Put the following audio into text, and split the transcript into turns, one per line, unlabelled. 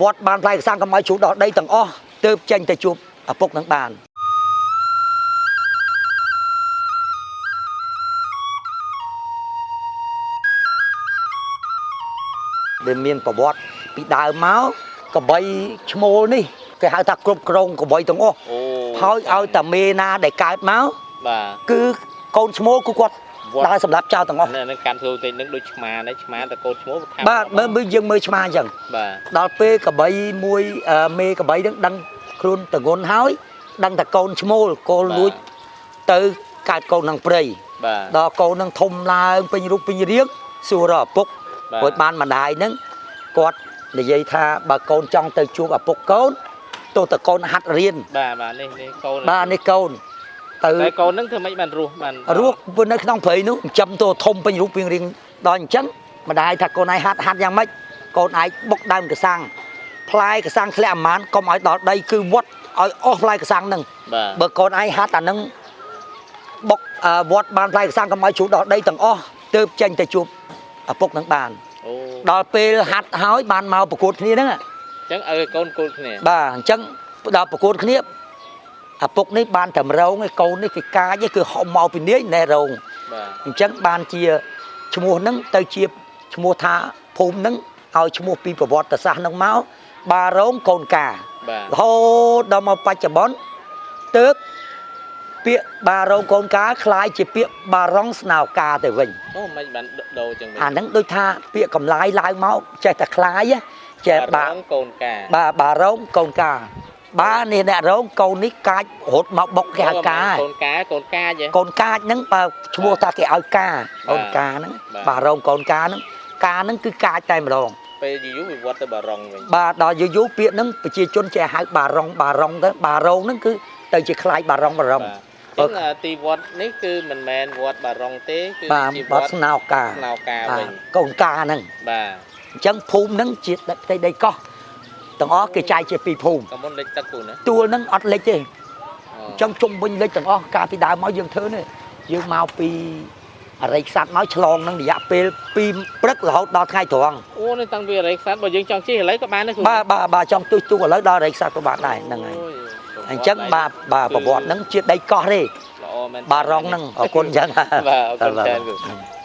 វត្តបានផ្លែកសាំងកុំឲ្យជ្រុះដល់ដីទាំងអស់ទើបចេញទៅជួបឪពុកនឹងបានដែលមានប្រវត្តិពីដើមមកកបីឈ្មោលនេះគេហៅថាគ្រប់គ្រងកបីទាំងអស់
អូ
ហើយឲ្យតាមេណាដែលកើតមក
បាទ
គឺកូនឈ្មោលគឺគាត់
វត្ត
ដើរសម្រាប់ចោលទាំងអស់
នេះនឹងកាន់ធ្វើតិចនឹងដូចឆ្មាដែរឆ្មាតែកូនឈ្មោះខាង
បាទមើលមើលយើងមើលឆ្មាអញ្ចឹង
បាទ
ដល់ពេលកបីមួយអឺមេកបីនឹងដឹងខ្លួនតងន់ហើយដឹងតែកូនឈ្មោលកូនលួចទៅកើតកូននឹងព្រៃ
បាទ
ដល់កូននឹងធំឡើងពេញរូបពេញរាងសួររកឪពុក
បាទ
ព្រោះបានម្ដាយហ្នឹងគាត់និយាយថាបើកូនចង់ទៅជួបឪពុកកូនទោះតែកូនហាត់រៀន
បាទបាទនេះនេះកូន
បាទនេះកូន ទៅ
តែកូនហ្នឹងធ្វើម៉េចបានរស់បាន
រស់នៅក្នុងព្រៃនោះចិញ្ចឹមតួធំពេញរូបពេញរាងដល់អញ្ចឹងម្ដាយថាកូនឯងហាត់ហាត់យ៉ាងម៉េចកូនឯងបុកដើមកសាំងផ្លែកសាំងធ្លាក់អាម៉ានកុំឲ្យដល់ដីគឺវត្តឲ្យអស់ផ្លែកសាំងហ្នឹង
បាទ
បើកូនឯងហាត់អាហ្នឹងបុកអឺវត្តបានផ្លែកសាំងកុំឲ្យជ្រុះដល់ដីទាំងអស់ទើបចេញទៅជួបឪពុកនឹងបាន
អូ
ដល់ពេលហាត់ហើយបានមកប្រកួតគ្នាហ្នឹង
អញ្ចឹងឲ្យកូនគូលគ្នា
បាទអញ្ចឹងដល់ប្រកួតគ្នា ឪពុកនេះបានតែរងឯកូននេះគេកាចឯងគឺហុំមកពីនាយណែរង
បាទ
អញ្ចឹងបានជាឈ្មោះហ្នឹងទៅជាឈ្មោះថាភូមិហ្នឹងឲ្យឈ្មោះពីប្រវត្តិសាស្ត្រហ្នឹងមកបារងកូនកា
បាទ
រហូតដល់មកបច្ចុប្បន្នទើបពាក្យបារងកូនកាคล้ายជាពាក្យបារងស្នោកាទៅវិញ
អូមិនបានដូរចឹងវិញ
អាហ្នឹងដូចថាពាក្ยកម្លាយឡើងមកចេះតែคล้ายណាចេះបា
រងកូនកា
បាទបារងកូនកា បាទនេះអ្នករងកូននេះកាចរត់មកបុកគេហៅកា
កូនកាកូនកាចេះ
កូនកាចហ្នឹងបើឈ្មោះថាគេឲ្យកាកូនកាហ្នឹង
បាទ
បាទរងកូនកាហ្នឹងកាហ្នឹងគឺកាចតែម្ដង
ពេលយូរៗវិវត្តទៅបារងវិញ
បាទដល់យូរយូរពាក្យហ្នឹងប្រជាជនចេះហៅបារងបារងទៅបារងហ្នឹងគឺទៅជាខ្លាយបារងបារង
បាទអញ្ចឹងអាទីវត្តនេះគឺមិនមែនវត្តបារងទេគឺ
បាទ
ជាវ
បា
ត្ត
ត់ស្នោកា
ស្នោកា
បា
វិញ
ទកូនកាហ្នឹង
បាទ
អញ្ចឹងភូមិហ្នឹងជាទឹកដីដីកោះ ទាំងអស់គេចែកជាពីរភូមិ
ក៏មុនលេចទឹកគូណា
ទួលហ្នឹងអត់លិចទេ
អ
អញ្ចឹងជុំវិញលិចទាំងអស់កាលពីដើមមកយើងធ្វើនេះយើងមកពីអរិយខ្សាត់មកឆ្លងនឹងរយៈពេលពីព្រឹករហូតដល់ថ្ងៃត្រង់
អូនេះតាំងពីអរិយខ្សាត់បើយើងចង់ជិះឥឡូវក៏បានដែរគ្រូ
បាទបាទបាទចង់ទុះទុះឥឡូវដល់អរិយខ្សាត់ក៏បានដែរហ្នឹងហើយ
អូយ
អញ្ចឹងបាទបាទប្រវត្តិហ្នឹងជាដីកោះទេ
ល្អមែន
បាទរងហ្នឹងអរគុណអញ្ចឹង
បាទអរគុណច្រើនគ្រូ
បាទ